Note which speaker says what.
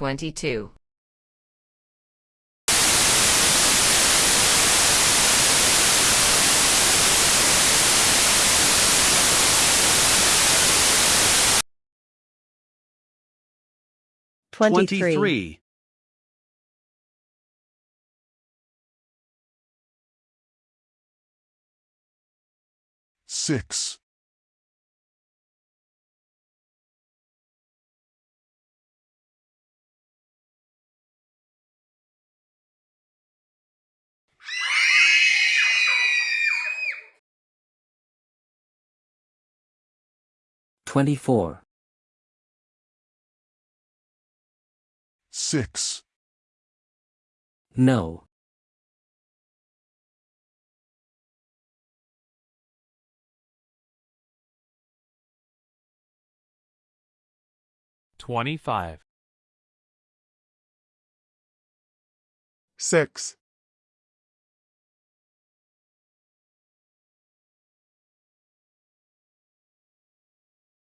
Speaker 1: Twenty-two.
Speaker 2: Twenty-three.
Speaker 3: 23.
Speaker 4: six,
Speaker 5: Twenty-four.
Speaker 4: Six,
Speaker 5: No.
Speaker 6: Twenty-five.
Speaker 4: six,